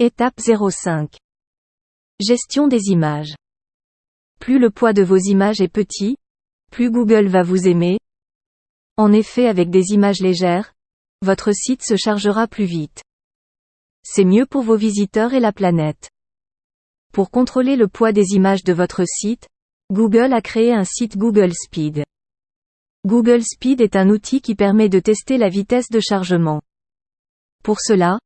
Étape 05. Gestion des images. Plus le poids de vos images est petit, plus Google va vous aimer. En effet avec des images légères, votre site se chargera plus vite. C'est mieux pour vos visiteurs et la planète. Pour contrôler le poids des images de votre site, Google a créé un site Google Speed. Google Speed est un outil qui permet de tester la vitesse de chargement. Pour cela,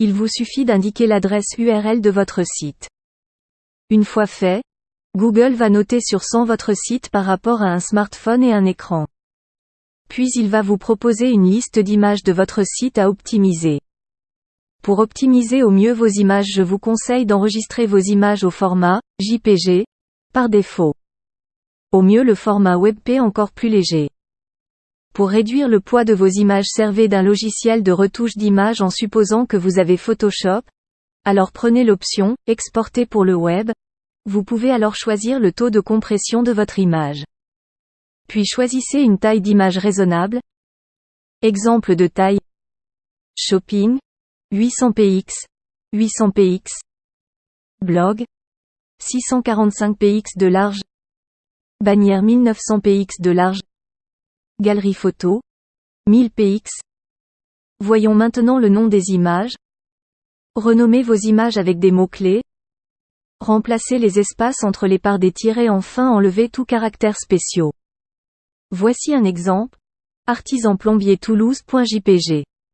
il vous suffit d'indiquer l'adresse URL de votre site. Une fois fait, Google va noter sur 100 votre site par rapport à un smartphone et un écran. Puis il va vous proposer une liste d'images de votre site à optimiser. Pour optimiser au mieux vos images je vous conseille d'enregistrer vos images au format JPG, par défaut. Au mieux le format WebP encore plus léger. Pour réduire le poids de vos images servez d'un logiciel de retouche d'images en supposant que vous avez Photoshop. Alors prenez l'option Exporter pour le web. Vous pouvez alors choisir le taux de compression de votre image. Puis choisissez une taille d'image raisonnable. Exemple de taille. Shopping. 800 px. 800 px. Blog. 645 px de large. Bannière 1900 px de large. Galerie photo. 1000 px. Voyons maintenant le nom des images. Renommez vos images avec des mots-clés. Remplacez les espaces entre les parts des tirets enfin enlevez tout caractère spéciaux. Voici un exemple. Artisan plombier Toulouse.jpg